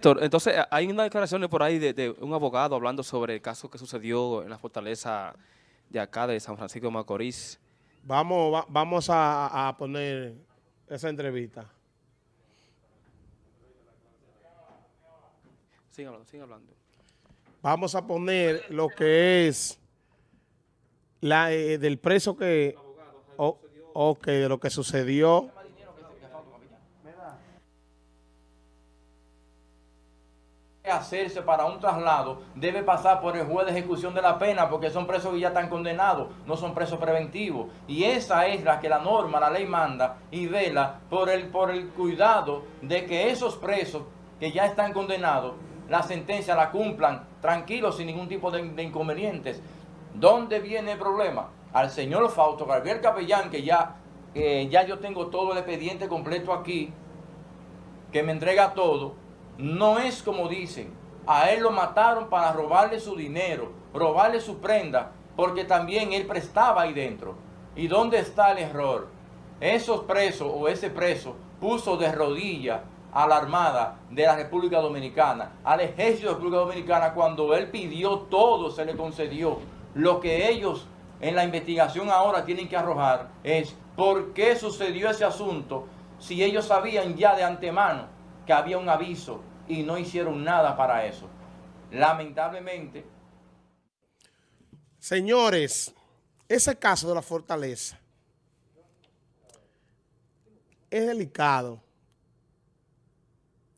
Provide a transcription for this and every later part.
Héctor, entonces hay una declaración por ahí de, de un abogado hablando sobre el caso que sucedió en la fortaleza de acá de San Francisco de Macorís. Vamos, va- vamos a, a poner esa entrevista. Sigan hablando, sigan hablando. Vamos a poner lo que es la eh, del preso que... o- ok, de lo que sucedió. Hacerse para un traslado debe pasar por el juez de ejecución de la pena porque son presos que ya están condenados, no son presos preventivos. Y esa es la que la norma, la ley manda y vela por el, por el cuidado de que esos presos que ya están condenados, la sentencia la cumplan tranquilos sin ningún tipo de, inconvenientes. ¿Dónde viene el problema? Al señor Fausto Gabriel Capellán, que ya, ya yo tengo todo el expediente completo aquí, que me entrega todo, no es como dicen. A él lo mataron para robarle su dinero, robarle su prenda, porque también él prestaba ahí dentro. ¿Y dónde está el error? Esos presos o ese preso puso de rodillas a la Armada de la República Dominicana, al Ejército de la República Dominicana, cuando él pidió todo, se le concedió. Lo que ellos en la investigación ahora tienen que arrojar es por qué sucedió ese asunto si ellos sabían ya de antemano que había un aviso y no hicieron nada para eso. Lamentablemente, Señores, ese caso de la fortaleza es delicado.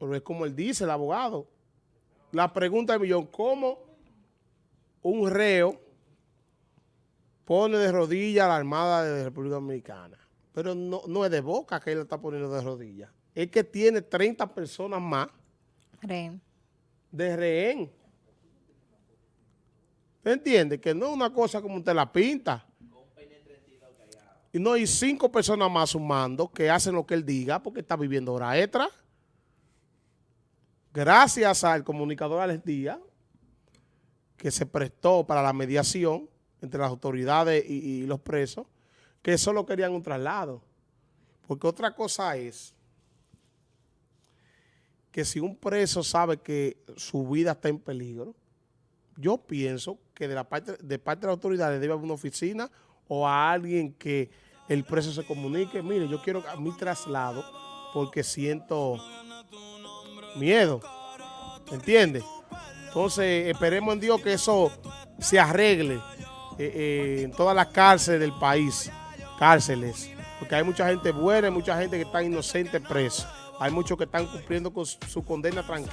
Pero es como él dice, el abogado. La pregunta del millón, ¿cómo un reo pone de rodillas a la Armada de la República Dominicana? Pero no, es de boca que él lo está poniendo de rodillas. Es que tiene 30 personas más Rehén. de rehén. ¿Usted entiende? Que no es una cosa como usted la pinta. Y no hay cinco personas más sumando que hacen lo que él diga porque está viviendo hora extra. Gracias al comunicador Alex Díaz, que se prestó para la mediación entre las autoridades y, y los presos, que solo querían un traslado. Porque otra cosa es que si un preso sabe que su vida está en peligro, yo pienso que de la parte de parte de las autoridades debe haber una oficina o a alguien que el preso se comunique, mire, yo quiero a mi traslado porque siento miedo, ¿entiende? Entonces, esperemos en Dios que eso se arregle eh, eh, en todas las cárceles del país, cárceles, porque hay mucha gente buena, hay mucha gente que está inocente presa, hay muchos que están cumpliendo con su condena tranquila.